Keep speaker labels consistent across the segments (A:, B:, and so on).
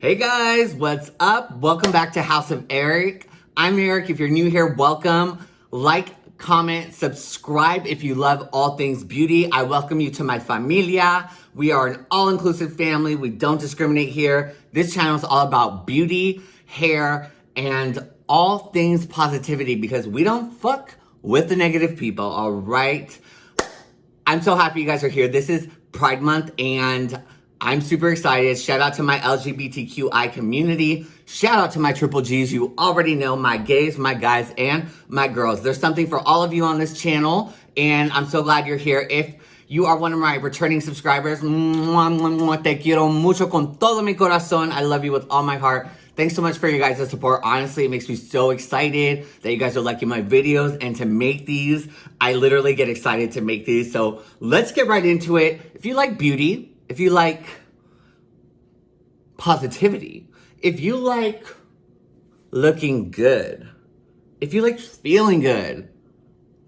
A: Hey guys, what's up? Welcome back to House of Eric. I'm Eric. If you're new here, welcome. Like, comment, subscribe if you love all things beauty. I welcome you to my familia. We are an all-inclusive family. We don't discriminate here. This channel is all about beauty, hair, and all things positivity because we don't fuck with the negative people, all right? I'm so happy you guys are here. This is Pride Month and I'm super excited. Shout out to my LGBTQI community. Shout out to my triple G's. You already know my gays, my guys, and my girls. There's something for all of you on this channel, and I'm so glad you're here. If you are one of my returning subscribers, te quiero mucho con todo mi corazón. I love you with all my heart. Thanks so much for your guys' support. Honestly, it makes me so excited that you guys are liking my videos and to make these. I literally get excited to make these. So let's get right into it. If you like beauty, if you like positivity, if you like looking good, if you like feeling good,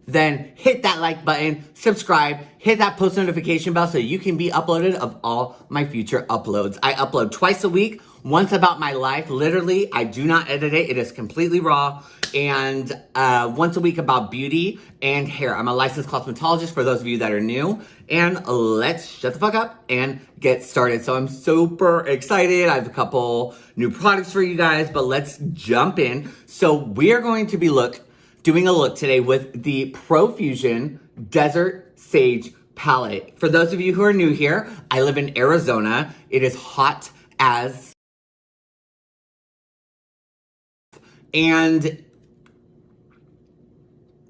A: then hit that like button, subscribe, hit that post notification bell so you can be uploaded of all my future uploads. I upload twice a week, once about my life. Literally, I do not edit it. It is completely raw. And uh, once a week about beauty and hair. I'm a licensed cosmetologist for those of you that are new. And let's shut the fuck up and get started. So I'm super excited. I have a couple new products for you guys, but let's jump in. So we are going to be look doing a look today with the Profusion Desert Sage palette. For those of you who are new here, I live in Arizona. It is hot as and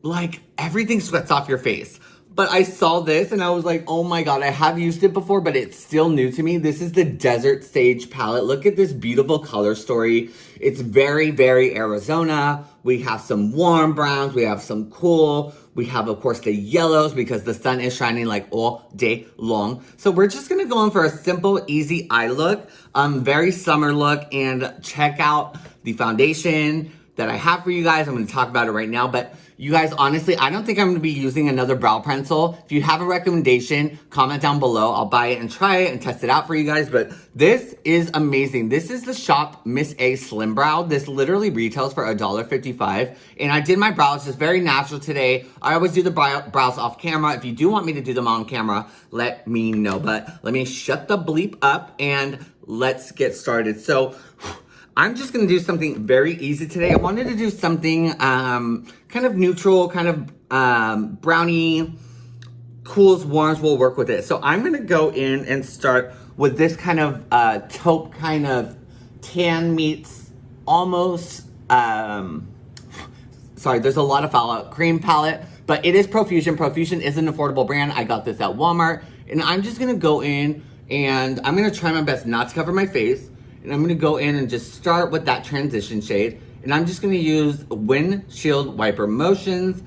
A: like everything sweats off your face. But I saw this and I was like, oh my God, I have used it before, but it's still new to me. This is the Desert Sage palette. Look at this beautiful color story. It's very, very Arizona. We have some warm browns. We have some cool. We have, of course, the yellows because the sun is shining like all day long. So we're just going to go in for a simple, easy eye look. Um, very summer look and check out the foundation that I have for you guys. I'm going to talk about it right now, but you guys, honestly, I don't think I'm going to be using another brow pencil. If you have a recommendation, comment down below. I'll buy it and try it and test it out for you guys. But this is amazing. This is the Shop Miss A Slim Brow. This literally retails for $1.55. And I did my brows just very natural today. I always do the brows off camera. If you do want me to do them on camera, let me know. But let me shut the bleep up and let's get started. So I'm just going to do something very easy today. I wanted to do something um, kind of neutral, kind of um, brownie, cools, warms will work with it. So I'm going to go in and start with this kind of uh, taupe kind of tan meets almost, um, sorry, there's a lot of fallout, cream palette, but it is Profusion. Profusion is an affordable brand. I got this at Walmart. And I'm just going to go in and I'm going to try my best not to cover my face. And I'm gonna go in and just start with that transition shade. And I'm just gonna use windshield wiper motions.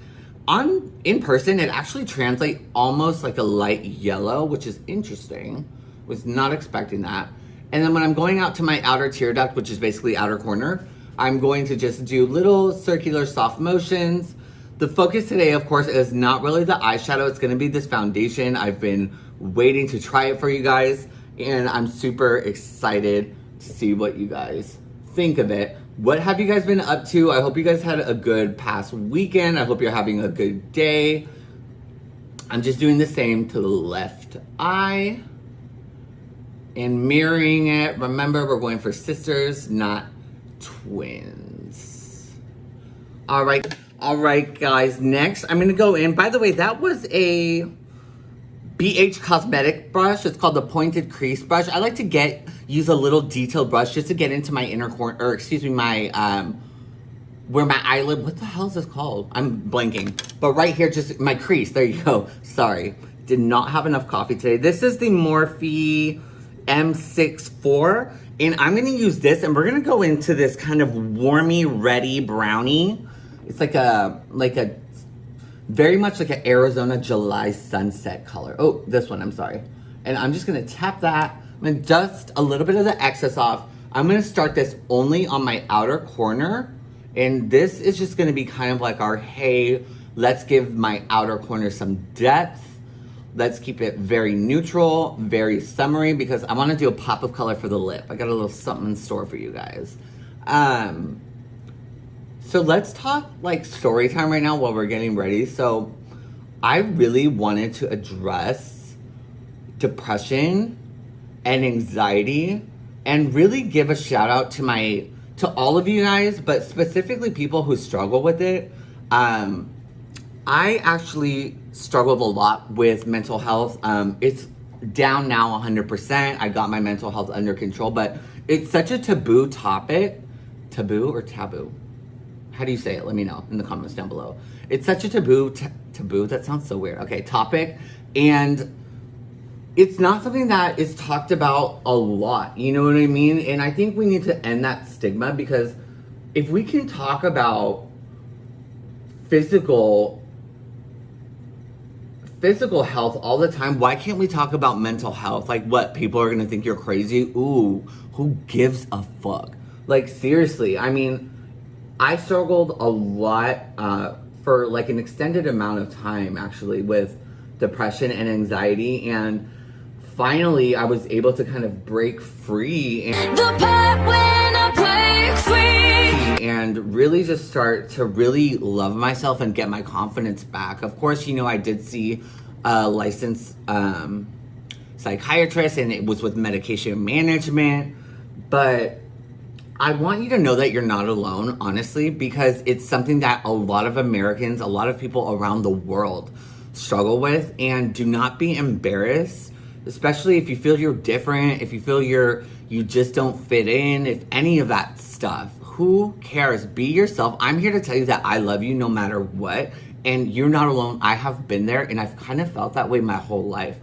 A: On in person, it actually translates almost like a light yellow, which is interesting. Was not expecting that. And then when I'm going out to my outer tear duct, which is basically outer corner, I'm going to just do little circular soft motions. The focus today, of course, is not really the eyeshadow. It's gonna be this foundation. I've been waiting to try it for you guys, and I'm super excited see what you guys think of it. What have you guys been up to? I hope you guys had a good past weekend. I hope you're having a good day. I'm just doing the same to the left eye and mirroring it. Remember, we're going for sisters, not twins. All right. All right, guys. Next, I'm going to go in. By the way, that was a BH Cosmetic brush. It's called the Pointed Crease Brush. I like to get use a little detailed brush just to get into my inner corner, or excuse me, my, um, where my eyelid, what the hell is this called? I'm blanking. But right here, just my crease. There you go. Sorry. Did not have enough coffee today. This is the Morphe M64. And I'm going to use this and we're going to go into this kind of warmy, ready brownie. It's like a, like a very much like an Arizona July sunset color. Oh, this one, I'm sorry. And I'm just gonna tap that. I'm gonna dust a little bit of the excess off. I'm gonna start this only on my outer corner. And this is just gonna be kind of like our, hey, let's give my outer corner some depth. Let's keep it very neutral, very summery, because I want to do a pop of color for the lip. I got a little something in store for you guys. Um, so let's talk like story time right now while we're getting ready. So I really wanted to address depression and anxiety and really give a shout out to my to all of you guys, but specifically people who struggle with it. Um, I actually struggled a lot with mental health. Um, it's down now 100%. I got my mental health under control, but it's such a taboo topic. Taboo or taboo? How do you say it? Let me know in the comments down below. It's such a taboo, taboo, that sounds so weird. Okay, topic. And it's not something that is talked about a lot. You know what I mean? And I think we need to end that stigma because if we can talk about physical physical health all the time, why can't we talk about mental health? Like what, people are gonna think you're crazy? Ooh, who gives a fuck? Like seriously, I mean, I struggled a lot uh, for like an extended amount of time actually with depression and anxiety and finally I was able to kind of break free and, break free. and really just start to really love myself and get my confidence back. Of course, you know, I did see a licensed um, psychiatrist and it was with medication management, but I want you to know that you're not alone, honestly, because it's something that a lot of Americans, a lot of people around the world struggle with and do not be embarrassed especially if you feel you're different, if you feel you're you just don't fit in, if any of that stuff. Who cares? Be yourself. I'm here to tell you that I love you no matter what. And you're not alone. I have been there and I've kind of felt that way my whole life.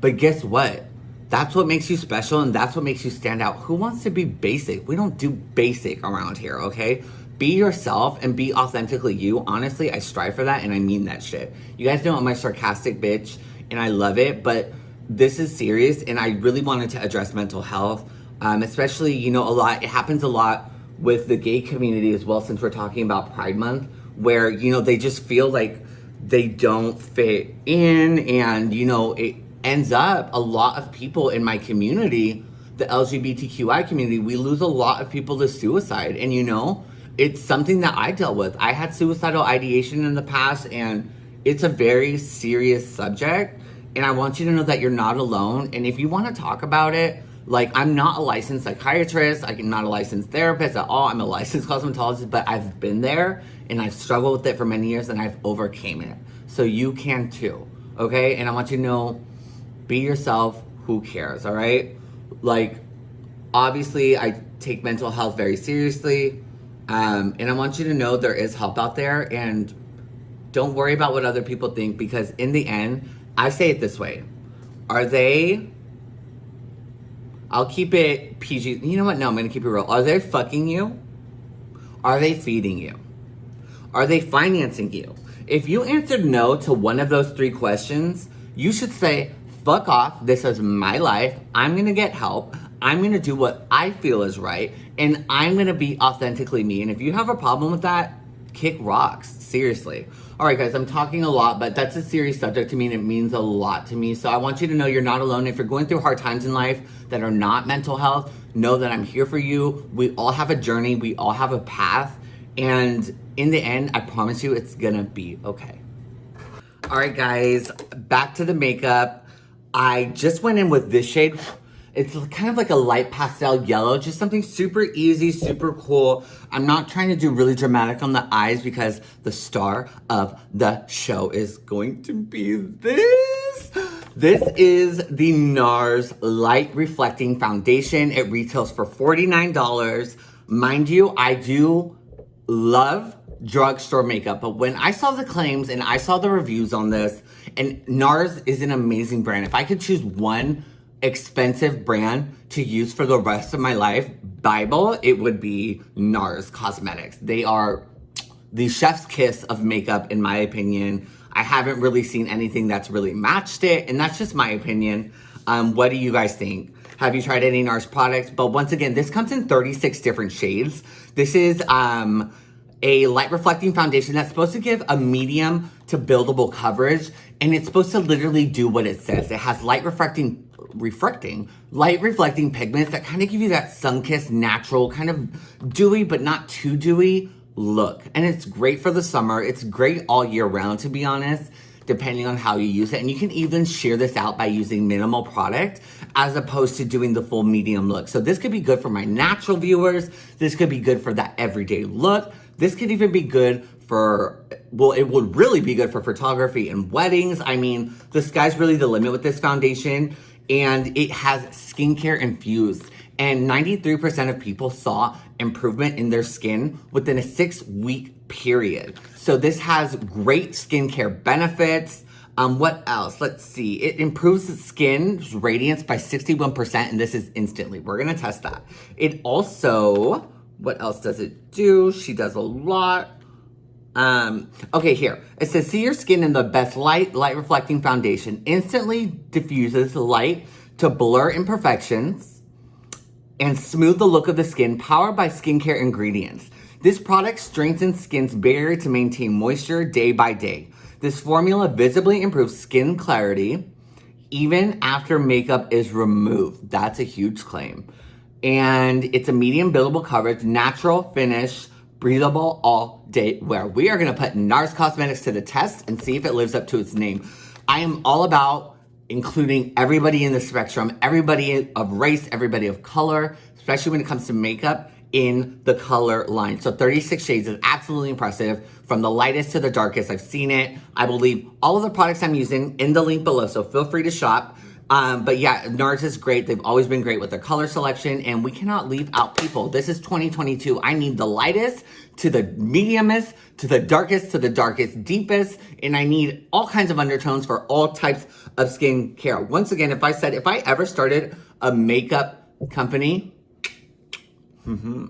A: But guess what? That's what makes you special and that's what makes you stand out. Who wants to be basic? We don't do basic around here, okay? Be yourself and be authentically you. Honestly, I strive for that and I mean that shit. You guys know I'm a sarcastic bitch and I love it, but this is serious and I really wanted to address mental health, um, especially, you know, a lot, it happens a lot with the gay community as well, since we're talking about Pride Month, where, you know, they just feel like they don't fit in and, you know, it ends up a lot of people in my community, the LGBTQI community, we lose a lot of people to suicide. And, you know, it's something that I dealt with. I had suicidal ideation in the past and it's a very serious subject and I want you to know that you're not alone. And if you want to talk about it, like I'm not a licensed psychiatrist, I'm not a licensed therapist at all. I'm a licensed cosmetologist, but I've been there and I've struggled with it for many years and I've overcame it. So you can too, okay? And I want you to know, be yourself, who cares, all right? Like, obviously I take mental health very seriously. Um, and I want you to know there is help out there and don't worry about what other people think because in the end, I say it this way. Are they, I'll keep it PG. You know what? No, I'm going to keep it real. Are they fucking you? Are they feeding you? Are they financing you? If you answered no to one of those three questions, you should say, fuck off. This is my life. I'm going to get help. I'm going to do what I feel is right. And I'm going to be authentically me. And if you have a problem with that, kick rocks. Seriously. All right, guys, I'm talking a lot, but that's a serious subject to me and it means a lot to me. So I want you to know you're not alone. If you're going through hard times in life that are not mental health, know that I'm here for you. We all have a journey. We all have a path. And in the end, I promise you it's gonna be okay. All right, guys, back to the makeup. I just went in with this shade. It's kind of like a light pastel yellow, just something super easy, super cool. I'm not trying to do really dramatic on the eyes because the star of the show is going to be this. This is the NARS Light Reflecting Foundation. It retails for $49. Mind you, I do love drugstore makeup, but when I saw the claims and I saw the reviews on this, and NARS is an amazing brand. If I could choose one expensive brand to use for the rest of my life, Bible, it would be NARS Cosmetics. They are the chef's kiss of makeup, in my opinion. I haven't really seen anything that's really matched it, and that's just my opinion. Um, what do you guys think? Have you tried any NARS products? But once again, this comes in 36 different shades. This is um, a light reflecting foundation that's supposed to give a medium to buildable coverage and it's supposed to literally do what it says. It has light reflecting, reflecting, light reflecting pigments that kind of give you that sun-kissed natural kind of dewy but not too dewy look. And it's great for the summer. It's great all year round to be honest depending on how you use it. And you can even sheer this out by using minimal product as opposed to doing the full medium look. So this could be good for my natural viewers. This could be good for that everyday look. This could even be good for, well, it would really be good for photography and weddings. I mean, the sky's really the limit with this foundation and it has skincare infused. And 93% of people saw improvement in their skin within a six week period. So this has great skincare benefits. Um, what else? Let's see. It improves the skin's radiance by 61%, and this is instantly. We're gonna test that. It also, what else does it do? She does a lot. Um, okay, here. It says, see your skin in the best light, light reflecting foundation. Instantly diffuses light to blur imperfections and smooth the look of the skin, powered by skincare ingredients. This product strengthens skin's barrier to maintain moisture day by day. This formula visibly improves skin clarity even after makeup is removed. That's a huge claim. And it's a medium buildable coverage, natural finish, breathable all day wear. We are gonna put NARS Cosmetics to the test and see if it lives up to its name. I am all about including everybody in the spectrum, everybody of race, everybody of color, especially when it comes to makeup in the color line. So 36 shades is absolutely impressive. From the lightest to the darkest, I've seen it. I will leave all of the products I'm using in the link below, so feel free to shop. Um, but yeah, NARS is great. They've always been great with their color selection, and we cannot leave out people. This is 2022. I need the lightest to the mediumest, to the darkest, to the darkest, deepest, and I need all kinds of undertones for all types of skin care. Once again, if I said, if I ever started a makeup company, mm -hmm,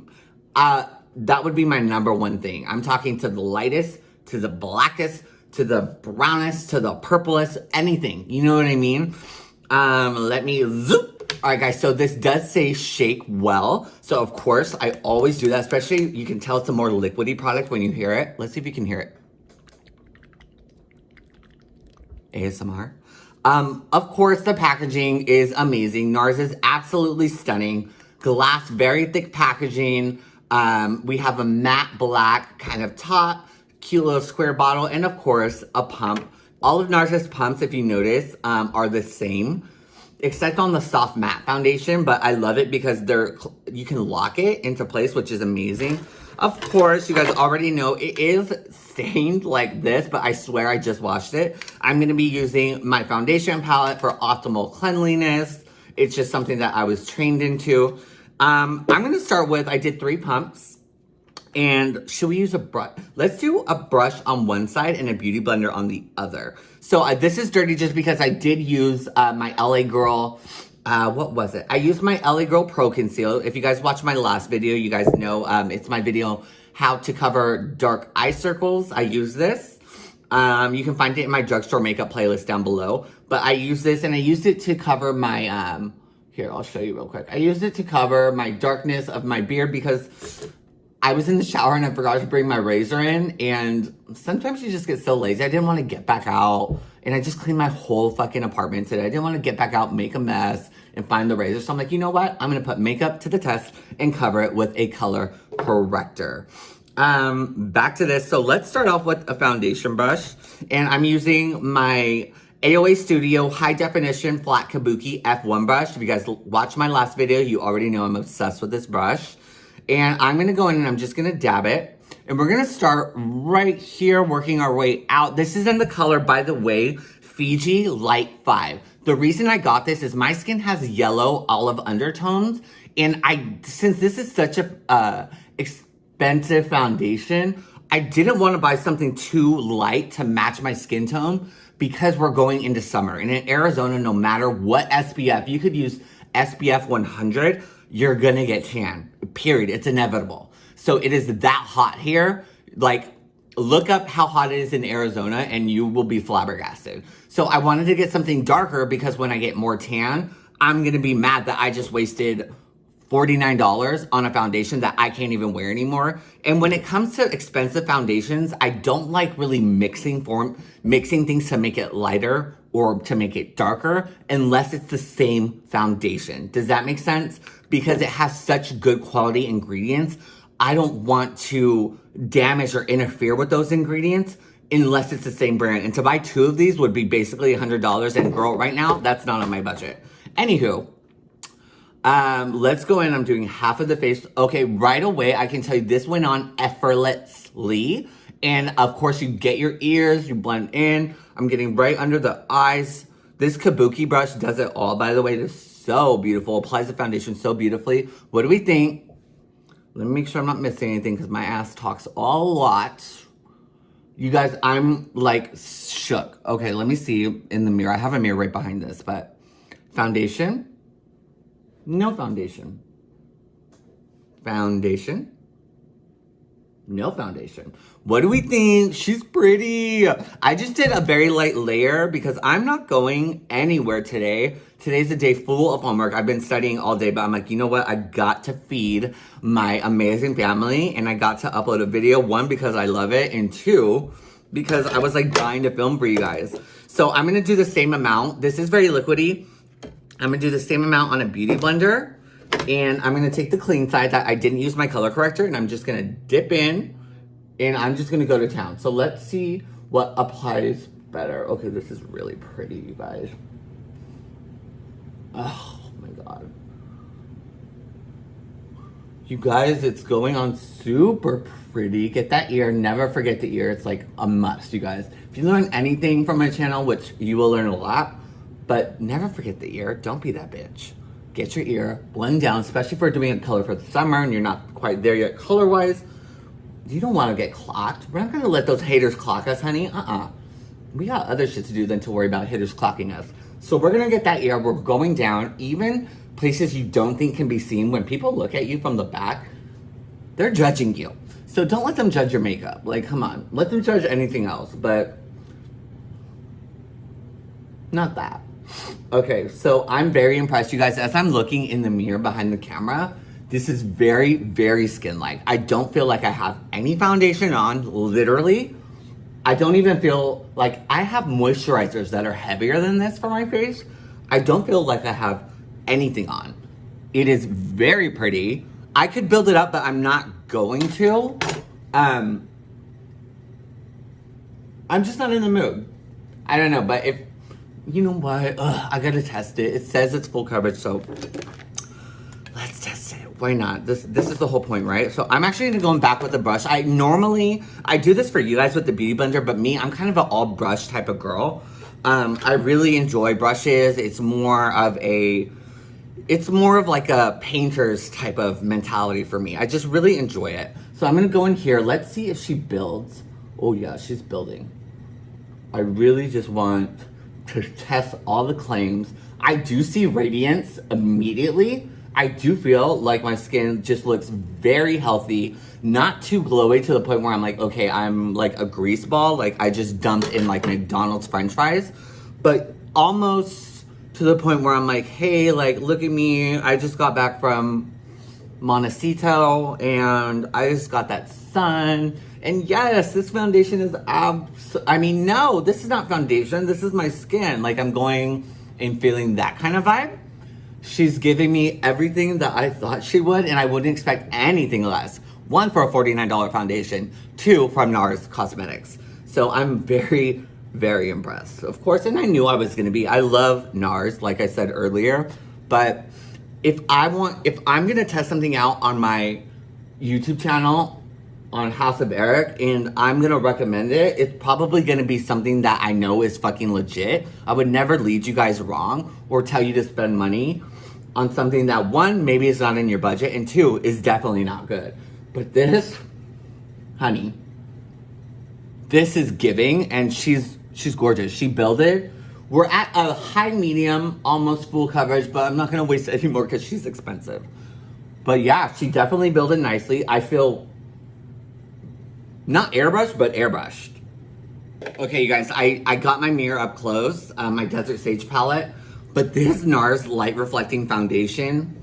A: uh, that would be my number one thing. I'm talking to the lightest, to the blackest, to the brownest, to the purplest, anything. You know what I mean? Um, let me zoop. All right, guys, so this does say shake well. So, of course, I always do that, especially you can tell it's a more liquidy product when you hear it. Let's see if you can hear it. ASMR. Um, of course, the packaging is amazing. NARS is absolutely stunning. Glass, very thick packaging. Um, we have a matte black kind of top, cute little square bottle, and of course, a pump. All of NARS's pumps, if you notice, um, are the same, except on the soft matte foundation, but I love it because they're you can lock it into place, which is amazing. Of course, you guys already know it is stained like this, but I swear I just washed it. I'm going to be using my foundation palette for optimal cleanliness. It's just something that I was trained into. Um, I'm going to start with, I did three pumps. And should we use a brush? Let's do a brush on one side and a beauty blender on the other. So uh, this is dirty just because I did use uh, my LA Girl, uh, what was it? I used my LA Girl Pro Conceal. If you guys watched my last video, you guys know um, it's my video how to cover dark eye circles. I use this. Um, you can find it in my drugstore makeup playlist down below. But I use this and I used it to cover my, um, here, I'll show you real quick. I used it to cover my darkness of my beard because I was in the shower and I forgot to bring my razor in and sometimes you just get so lazy. I didn't want to get back out and I just cleaned my whole fucking apartment today. I didn't want to get back out, make a mess and find the razor. So I'm like, you know what? I'm going to put makeup to the test and cover it with a color corrector. Um, back to this. So let's start off with a foundation brush and I'm using my AOA Studio High Definition Flat Kabuki F1 brush. If you guys watched my last video, you already know I'm obsessed with this brush. And I'm gonna go in and I'm just gonna dab it. And we're gonna start right here, working our way out. This is in the color, by the way, Fiji Light 5. The reason I got this is my skin has yellow olive undertones. And I, since this is such a uh, expensive foundation, I didn't want to buy something too light to match my skin tone because we're going into summer. And in Arizona, no matter what SPF, you could use SPF 100, you're gonna get tan, period. It's inevitable. So it is that hot here. Like, look up how hot it is in Arizona and you will be flabbergasted. So I wanted to get something darker because when I get more tan, I'm gonna be mad that I just wasted $49 on a foundation that I can't even wear anymore. And when it comes to expensive foundations, I don't like really mixing form mixing things to make it lighter or to make it darker unless it's the same foundation. Does that make sense? Because it has such good quality ingredients. I don't want to damage or interfere with those ingredients unless it's the same brand. And to buy two of these would be basically $100. And girl, right now, that's not on my budget. Anywho, um, let's go in. I'm doing half of the face. Okay, right away, I can tell you this went on effortlessly. And of course, you get your ears, you blend in. I'm getting right under the eyes. This Kabuki brush does it all, by the way. It's so beautiful. Applies the foundation so beautifully. What do we think? Let me make sure I'm not missing anything because my ass talks a lot. You guys, I'm like shook. Okay, let me see in the mirror. I have a mirror right behind this, but foundation no foundation. Foundation. No foundation. What do we think? She's pretty. I just did a very light layer because I'm not going anywhere today. Today's a day full of homework. I've been studying all day, but I'm like, you know what? I got to feed my amazing family and I got to upload a video. One, because I love it. And two, because I was like dying to film for you guys. So I'm going to do the same amount. This is very liquidy. I'm gonna do the same amount on a beauty blender and I'm gonna take the clean side that I didn't use my color corrector and I'm just gonna dip in and I'm just gonna go to town. So let's see what applies better. Okay, this is really pretty, you guys. Oh my God. You guys, it's going on super pretty. Get that ear, never forget the ear. It's like a must, you guys. If you learn anything from my channel, which you will learn a lot, but never forget the ear. Don't be that bitch. Get your ear, blend down, especially if we're doing a color for the summer and you're not quite there yet color-wise. You don't want to get clocked. We're not going to let those haters clock us, honey. Uh-uh. We got other shit to do than to worry about haters clocking us. So we're going to get that ear. We're going down. Even places you don't think can be seen, when people look at you from the back, they're judging you. So don't let them judge your makeup. Like, come on. Let them judge anything else, but not that. Okay, so I'm very impressed, you guys. As I'm looking in the mirror behind the camera, this is very, very skin-like. I don't feel like I have any foundation on, literally. I don't even feel like I have moisturizers that are heavier than this for my face. I don't feel like I have anything on. It is very pretty. I could build it up, but I'm not going to. Um, I'm just not in the mood. I don't know, but if you know what? Ugh, I gotta test it. It says it's full coverage, so let's test it. Why not? This this is the whole point, right? So I'm actually gonna go in back with the brush. I normally, I do this for you guys with the Beauty Blender, but me, I'm kind of an all brush type of girl. Um, I really enjoy brushes. It's more of a, it's more of like a painter's type of mentality for me. I just really enjoy it. So I'm gonna go in here. Let's see if she builds. Oh yeah, she's building. I really just want test all the claims. I do see radiance immediately. I do feel like my skin just looks very healthy, not too glowy to the point where I'm like, okay, I'm like a grease ball, like I just dumped in like McDonald's french fries, but almost to the point where I'm like, hey, like look at me, I just got back from Montecito and I just got that sun and yes, this foundation is I mean, no, this is not foundation. This is my skin. Like I'm going and feeling that kind of vibe. She's giving me everything that I thought she would, and I wouldn't expect anything less. One, for a $49 foundation. Two, from NARS Cosmetics. So I'm very, very impressed. Of course, and I knew I was gonna be. I love NARS, like I said earlier. But if I want, if I'm gonna test something out on my YouTube channel, on House of Eric and I'm gonna recommend it. It's probably gonna be something that I know is fucking legit. I would never lead you guys wrong or tell you to spend money on something that one, maybe is not in your budget and two, is definitely not good. But this, honey, this is giving and she's she's gorgeous. She built it. We're at a high medium, almost full coverage, but I'm not gonna waste any more because she's expensive. But yeah, she definitely built it nicely. I feel not airbrushed, but airbrushed. Okay, you guys, I, I got my mirror up close, uh, my Desert Sage palette, but this NARS Light Reflecting Foundation,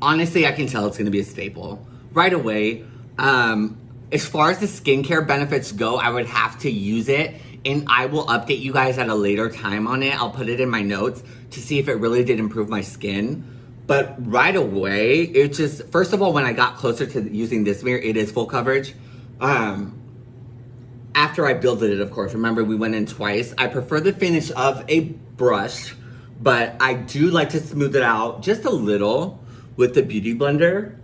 A: honestly, I can tell it's gonna be a staple right away. Um, as far as the skincare benefits go, I would have to use it and I will update you guys at a later time on it. I'll put it in my notes to see if it really did improve my skin. But right away, it just, first of all, when I got closer to using this mirror, it is full coverage. Um, after I builded it, of course, remember we went in twice. I prefer the finish of a brush, but I do like to smooth it out just a little with the Beauty Blender.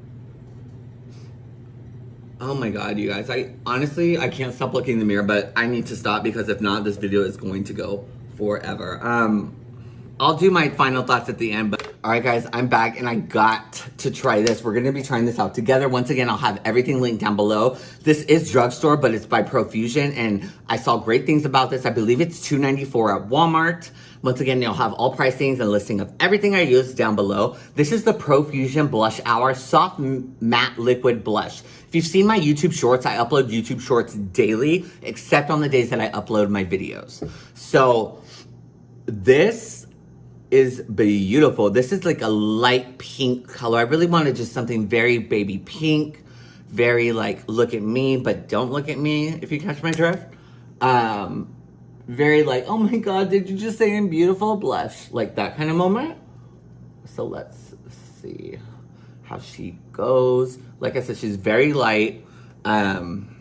A: Oh my god, you guys. I honestly, I can't stop looking in the mirror, but I need to stop because if not, this video is going to go forever. Um, I'll do my final thoughts at the end, but all right guys, I'm back and I got to try this. We're gonna be trying this out together. Once again, I'll have everything linked down below. This is drugstore, but it's by Profusion and I saw great things about this. I believe it's $2.94 at Walmart. Once again, you'll have all pricings and listing of everything I use down below. This is the Profusion Blush Hour Soft Matte Liquid Blush. If you've seen my YouTube Shorts, I upload YouTube Shorts daily, except on the days that I upload my videos. So this is beautiful. This is like a light pink color. I really wanted just something very baby pink, very like, look at me, but don't look at me, if you catch my drift. Um, very like, oh my God, did you just say I'm beautiful? Blush, like that kind of moment. So let's see how she goes. Like I said, she's very light. Um,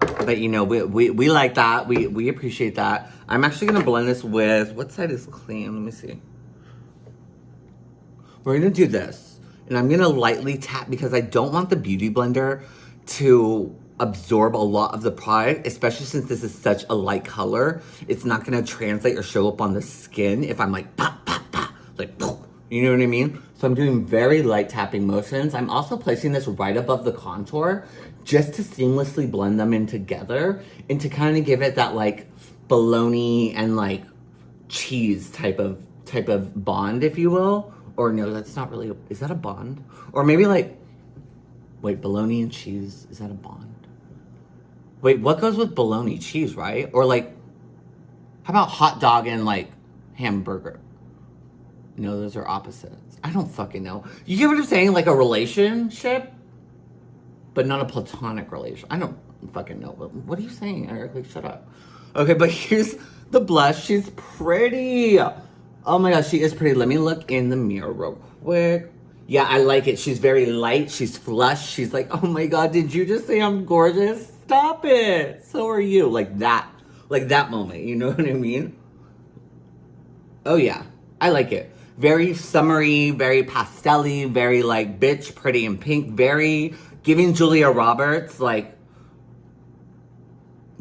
A: but you know, we, we, we like that. We, we appreciate that. I'm actually gonna blend this with, what side is clean? Let me see. We're gonna do this. And I'm gonna lightly tap because I don't want the Beauty Blender to absorb a lot of the product, especially since this is such a light color. It's not gonna translate or show up on the skin if I'm like, pop, pop, pop, like, you know what I mean? So I'm doing very light tapping motions. I'm also placing this right above the contour just to seamlessly blend them in together and to kind of give it that like bologna and like cheese type of type of bond, if you will. Or no, that's not really, a, is that a bond? Or maybe like, wait, bologna and cheese, is that a bond? Wait, what goes with bologna? Cheese, right? Or like, how about hot dog and like hamburger? No, those are opposites. I don't fucking know. You get what I'm saying? Like a relationship, but not a platonic relation. I don't fucking know. But What are you saying, Eric? Like, shut up. Okay, but here's the blush. She's pretty. Oh my gosh, she is pretty. Let me look in the mirror real quick. Yeah, I like it. She's very light. She's flush. She's like, oh my God, did you just say I'm gorgeous? Stop it. So are you. Like that. Like that moment. You know what I mean? Oh yeah. I like it. Very summery, very pastelly, very like bitch, pretty and pink. Very giving Julia Roberts like,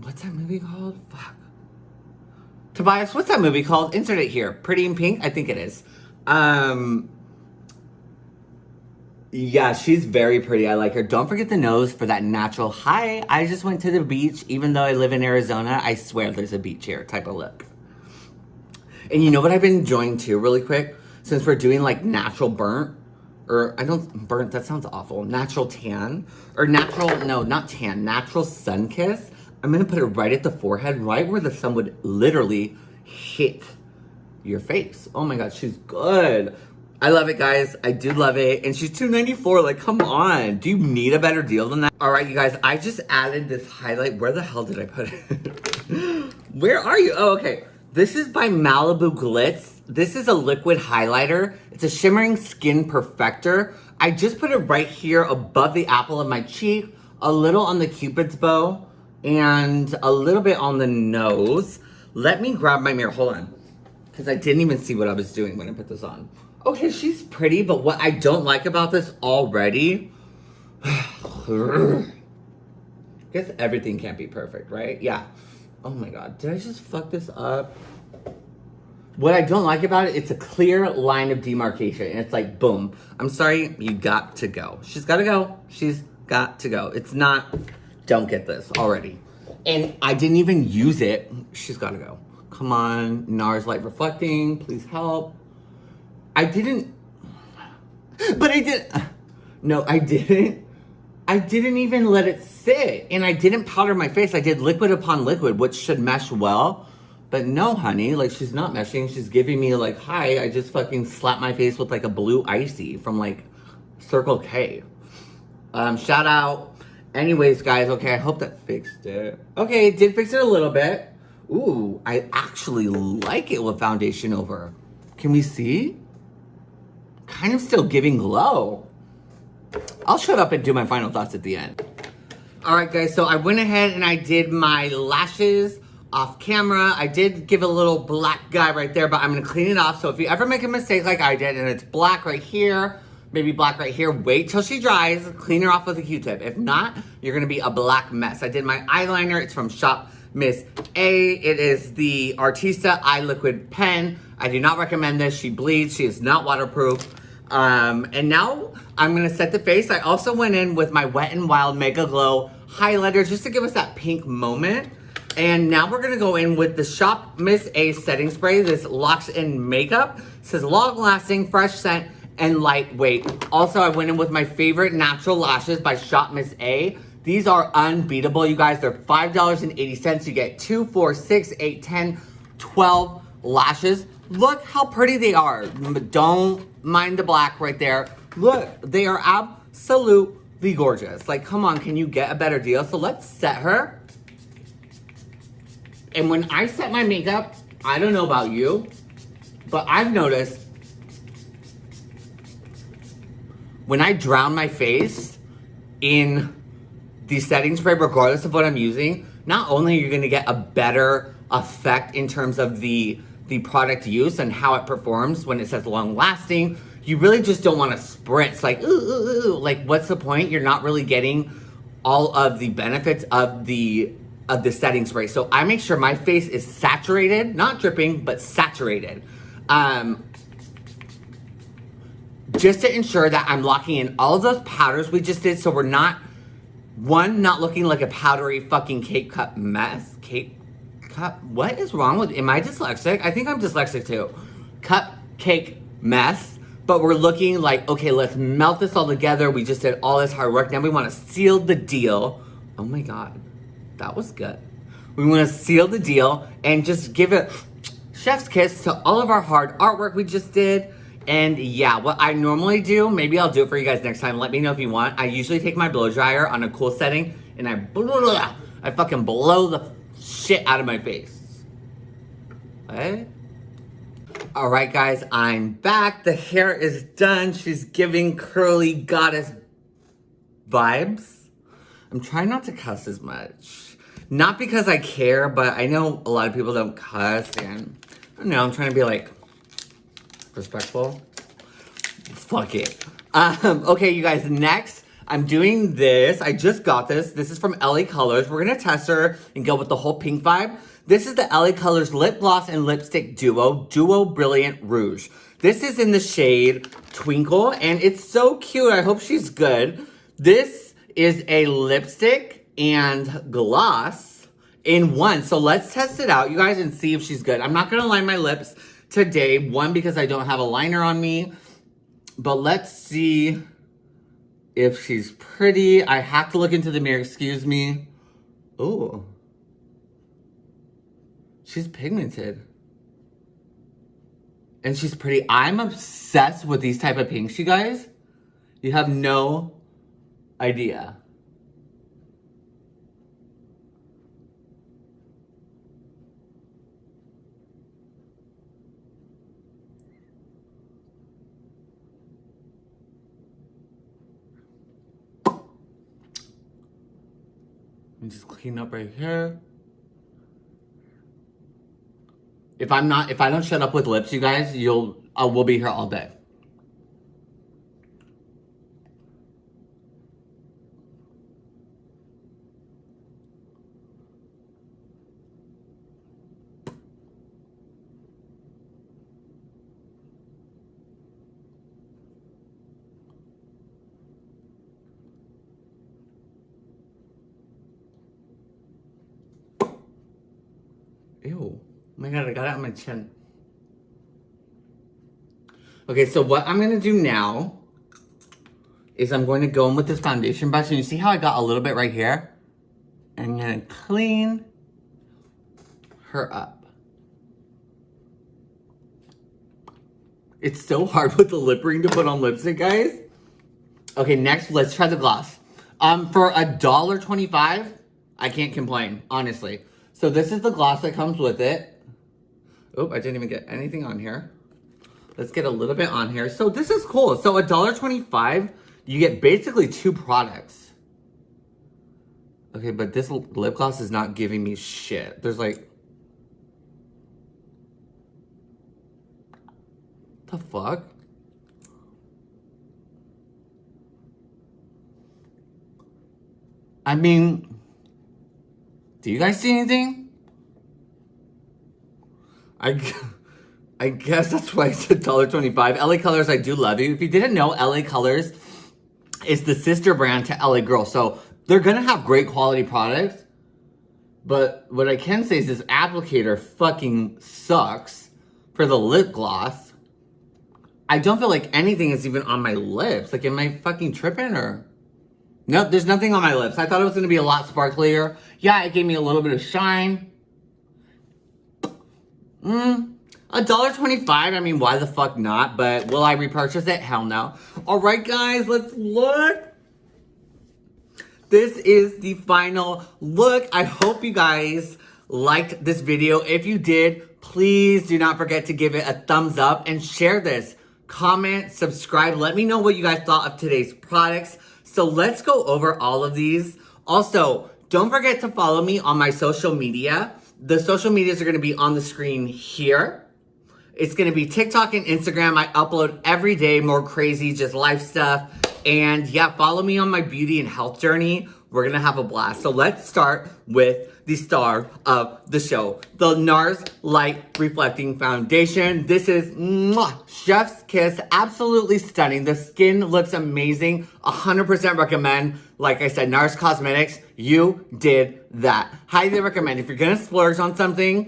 A: what's that movie called? Fuck. Tobias, what's that movie called? Insert it here. Pretty in Pink? I think it is. Um, yeah, she's very pretty. I like her. Don't forget the nose for that natural, hi, I just went to the beach. Even though I live in Arizona, I swear there's a beach here type of look. And you know what I've been enjoying too, really quick? Since we're doing like natural burnt, or I don't, burnt, that sounds awful. Natural tan, or natural, no, not tan, natural sun kiss. I'm gonna put it right at the forehead, right where the sun would literally hit your face. Oh my God, she's good. I love it, guys. I do love it. And she's $2.94. Like, come on. Do you need a better deal than that? All right, you guys. I just added this highlight. Where the hell did I put it? Where are you? Oh, okay. This is by Malibu Glitz. This is a liquid highlighter. It's a shimmering skin perfector. I just put it right here above the apple of my cheek, a little on the cupid's bow, and a little bit on the nose. Let me grab my mirror. Hold on. Because I didn't even see what I was doing when I put this on. Okay, she's pretty, but what I don't like about this already... guess everything can't be perfect, right? Yeah. Oh my god, did I just fuck this up? What I don't like about it, it's a clear line of demarcation. And it's like, boom. I'm sorry, you got to go. She's got to go. She's got to go. It's not don't get this already. And I didn't even use it. She's gotta go. Come on, NARS light reflecting, please help. I didn't, but I did, no, I didn't. I didn't even let it sit and I didn't powder my face. I did liquid upon liquid, which should mesh well. But no, honey, like she's not meshing. She's giving me like, hi, I just fucking slapped my face with like a blue icy from like Circle K. Um, shout out. Anyways, guys, okay, I hope that fixed it. Okay, it did fix it a little bit. Ooh, I actually like it with foundation over. Can we see? Kind of still giving glow. I'll shut up and do my final thoughts at the end. All right, guys, so I went ahead and I did my lashes off camera. I did give a little black guy right there, but I'm gonna clean it off. So if you ever make a mistake like I did and it's black right here, maybe black right here, wait till she dries, clean her off with a Q-tip. If not, you're gonna be a black mess. I did my eyeliner, it's from Shop Miss A. It is the Artista Eye Liquid Pen. I do not recommend this. She bleeds, she is not waterproof. Um, and now I'm gonna set the face. I also went in with my Wet n Wild Mega Glow highlighter just to give us that pink moment. And now we're gonna go in with the Shop Miss A setting spray. This locks in makeup. It says long lasting, fresh scent, and lightweight. Also, I went in with my favorite natural lashes by Shop Miss A. These are unbeatable, you guys. They're $5.80. You get two, four, six, eight, 10, 12 lashes. Look how pretty they are. Don't mind the black right there. Look, they are absolutely gorgeous. Like, come on, can you get a better deal? So let's set her. And when I set my makeup, I don't know about you, but I've noticed when I drown my face in the setting spray, regardless of what I'm using, not only are you gonna get a better effect in terms of the, the product use and how it performs when it says long lasting, you really just don't wanna spritz like, ooh, ooh, ooh. like what's the point? You're not really getting all of the benefits of the of the setting spray. So I make sure my face is saturated, not dripping, but saturated. Um, just to ensure that I'm locking in all those powders we just did so we're not, one, not looking like a powdery fucking cake cup mess. Cake cup? what is wrong with, am I dyslexic? I think I'm dyslexic too. Cupcake mess, but we're looking like, okay, let's melt this all together. We just did all this hard work. Now we wanna seal the deal. Oh my God, that was good. We wanna seal the deal and just give it chef's kiss to all of our hard artwork we just did. And yeah, what I normally do, maybe I'll do it for you guys next time. Let me know if you want. I usually take my blow dryer on a cool setting and I blah, I fucking blow the shit out of my face. Okay? All right, guys, I'm back. The hair is done. She's giving curly goddess vibes. I'm trying not to cuss as much. Not because I care, but I know a lot of people don't cuss and I don't know, I'm trying to be like respectful. Fuck it. Um, okay, you guys, next, I'm doing this. I just got this. This is from LA Colors. We're gonna test her and go with the whole pink vibe. This is the LA Colors Lip Gloss and Lipstick Duo, Duo Brilliant Rouge. This is in the shade Twinkle, and it's so cute. I hope she's good. This is a lipstick and gloss in one. So let's test it out, you guys, and see if she's good. I'm not gonna line my lips today. One, because I don't have a liner on me. But let's see if she's pretty. I have to look into the mirror, excuse me. Oh. She's pigmented. And she's pretty. I'm obsessed with these type of pinks, you guys. You have no idea. And just clean up right here. If I'm not, if I don't shut up with lips, you guys, you'll, I will be here all day. Ew. Oh my god, I got it on my chin. Okay, so what I'm gonna do now is I'm going to go in with this foundation brush and you see how I got a little bit right here? I'm gonna clean her up. It's so hard with the lip ring to put on lipstick, guys. Okay, next, let's try the gloss. Um, for a dollar twenty-five, I can't complain, honestly. So this is the gloss that comes with it. Oh, I didn't even get anything on here. Let's get a little bit on here. So this is cool. So a dollar twenty-five, you get basically two products. Okay, but this lip gloss is not giving me shit. There's like... The fuck? I mean, do you guys see anything? I, I guess that's why it's $1.25. LA Colors, I do love you. If you didn't know, LA Colors is the sister brand to LA Girl. So they're going to have great quality products. But what I can say is this applicator fucking sucks for the lip gloss. I don't feel like anything is even on my lips. Like, am I fucking tripping or... Nope, there's nothing on my lips. I thought it was going to be a lot sparklier. Yeah, it gave me a little bit of shine. Mmm. A dollar twenty-five. I mean, why the fuck not? But will I repurchase it? Hell no. All right, guys, let's look. This is the final look. I hope you guys liked this video. If you did, please do not forget to give it a thumbs up and share this. Comment, subscribe. Let me know what you guys thought of today's products. So let's go over all of these. Also, don't forget to follow me on my social media. The social medias are going to be on the screen here. It's going to be TikTok and Instagram. I upload every day more crazy, just life stuff. And yeah, follow me on my beauty and health journey. We're to have a blast. So let's start with the star of the show, the NARS Light Reflecting Foundation. This is mwah, Chef's Kiss, absolutely stunning. The skin looks amazing, 100% recommend. Like I said, NARS Cosmetics, you did that. Highly recommend. If you're gonna splurge on something,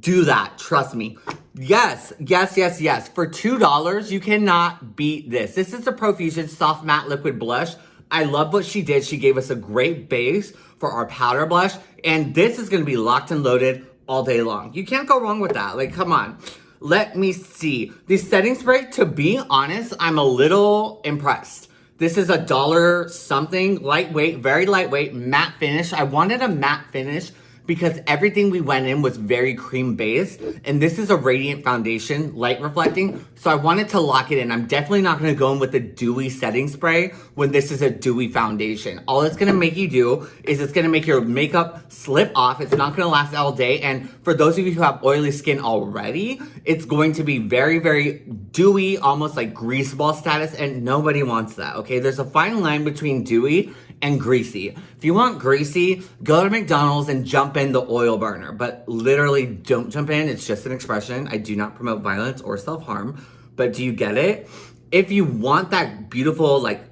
A: do that, trust me. Yes, yes, yes, yes. For $2, you cannot beat this. This is the Profusion Soft Matte Liquid Blush. I love what she did. She gave us a great base for our powder blush. And this is going to be locked and loaded all day long. You can't go wrong with that. Like, come on. Let me see. The setting spray, to be honest, I'm a little impressed. This is a dollar something, lightweight, very lightweight, matte finish. I wanted a matte finish because everything we went in was very cream based and this is a radiant foundation light reflecting so I wanted to lock it in. I'm definitely not going to go in with a dewy setting spray when this is a dewy foundation. All it's going to make you do is it's going to make your makeup slip off it's not going to last all day and for those of you who have oily skin already it's going to be very very dewy almost like grease ball status and nobody wants that okay? There's a fine line between dewy and greasy. If you want greasy, go to McDonald's and jump in the oil burner. But literally don't jump in. It's just an expression. I do not promote violence or self-harm. But do you get it? If you want that beautiful, like,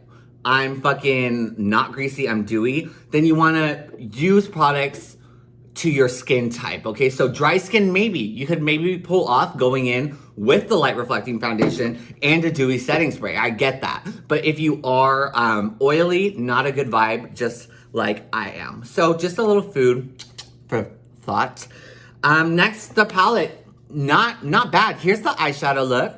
A: I'm fucking not greasy, I'm dewy, then you want to use products to your skin type, okay? So dry skin, maybe. You could maybe pull off going in with the light reflecting foundation and a dewy setting spray. I get that. But if you are um, oily, not a good vibe, just like I am. So just a little food for thought. Um, next, the palette. Not, not bad. Here's the eyeshadow look.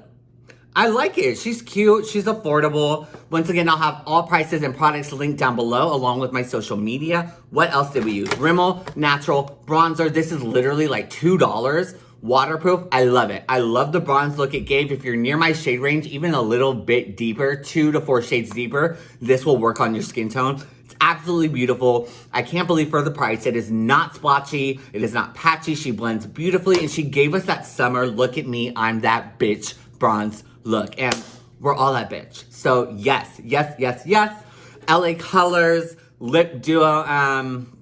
A: I like it. She's cute. She's affordable. Once again, I'll have all prices and products linked down below along with my social media. What else did we use? Rimmel Natural Bronzer. This is literally like $2. Waterproof. I love it. I love the bronze look it gave. If you're near my shade range, even a little bit deeper, two to four shades deeper, this will work on your skin tone. It's absolutely beautiful. I can't believe for the price. It is not splotchy. It is not patchy. She blends beautifully and she gave us that summer, look at me, I'm that bitch bronze look. And we're all that bitch. So yes, yes, yes, yes. LA Colors, Lip Duo. Um,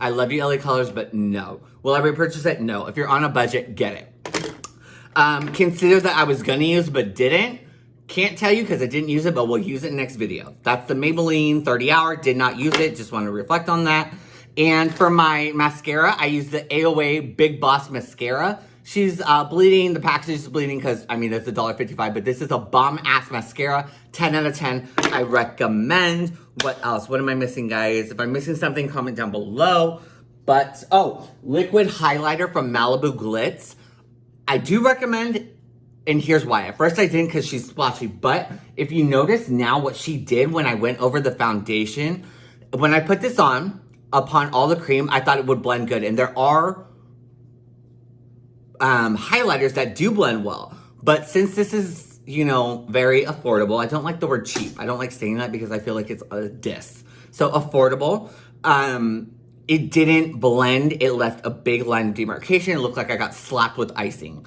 A: I love you, LA Colors, but no. Will I repurchase it? No. If you're on a budget, get it. Um, consider that I was gonna use but didn't. Can't tell you because I didn't use it, but we'll use it next video. That's the Maybelline 30 Hour. Did not use it. Just want to reflect on that. And for my mascara, I use the AOA Big Boss Mascara. She's uh, bleeding. The package is bleeding because, I mean, it's $1.55, but this is a bomb-ass mascara. 10 out of 10. I recommend. What else? What am I missing, guys? If I'm missing something, comment down below. But, oh, liquid highlighter from Malibu Glitz. I do recommend And here's why. At first I didn't because she's splotchy. But if you notice now what she did when I went over the foundation, when I put this on, upon all the cream, I thought it would blend good. And there are um, highlighters that do blend well. But since this is, you know, very affordable, I don't like the word cheap. I don't like saying that because I feel like it's a diss. So affordable, um, it didn't blend. It left a big line of demarcation. It looked like I got slapped with icing,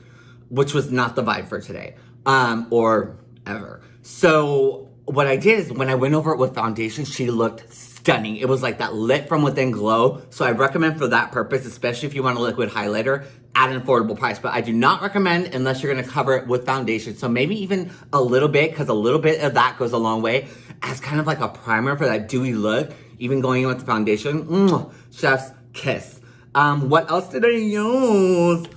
A: which was not the vibe for today um, or ever. So what I did is when I went over it with foundation, she looked stunning. It was like that lit from within glow. So I recommend for that purpose, especially if you want a liquid highlighter at an affordable price. But I do not recommend unless you're gonna cover it with foundation. So maybe even a little bit, because a little bit of that goes a long way as kind of like a primer for that dewy look, even going in with the foundation. Mm, chef's kiss. Um, what else did I use?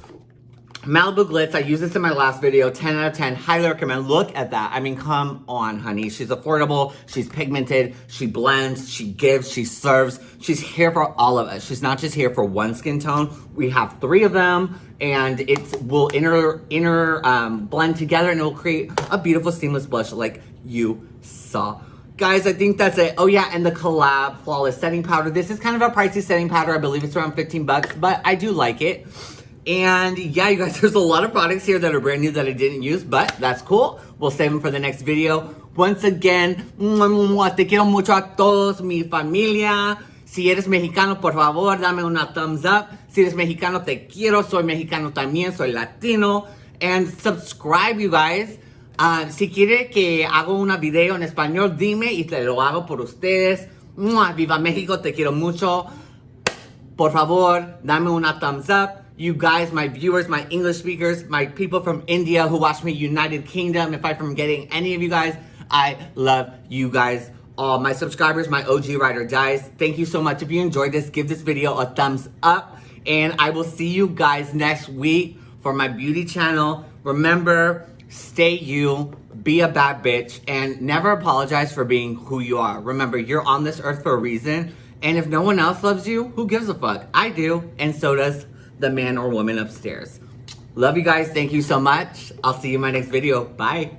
A: Malibu Glitz, I used this in my last video, 10 out of 10, highly recommend. Look at that. I mean, come on, honey. She's affordable, she's pigmented, she blends, she gives, she serves. She's here for all of us. She's not just here for one skin tone. We have three of them, and it will inner, inner um, blend together, and it will create a beautiful seamless blush like you saw. Guys, I think that's it. Oh yeah, and the collab Flawless Setting Powder. This is kind of a pricey setting powder. I believe it's around 15 bucks, but I do like it. And yeah, you guys, there's a lot of products here that are brand new that I didn't use, but that's cool. We'll save them for the next video. Once again, te quiero mucho a todos, mi familia. Si eres mexicano, por favor, dame una thumbs up. Si eres mexicano, te quiero. Soy mexicano también, soy latino. And subscribe, you guys. Uh, si quiere que hago un video en español, dime y te lo hago por ustedes. Viva México, te quiero mucho. Por favor, dame una thumbs up. You guys, my viewers, my English speakers, my people from India who watch me, United Kingdom, if I'm forgetting any of you guys, I love you guys all. My subscribers, my OG Rider guys, thank you so much. If you enjoyed this, give this video a thumbs up. And I will see you guys next week for my beauty channel. Remember, stay you, be a bad bitch, and never apologize for being who you are. Remember, you're on this earth for a reason, and if no one else loves you, who gives a fuck? I do, and so does the man or woman upstairs. Love you guys. Thank you so much. I'll see you in my next video. Bye.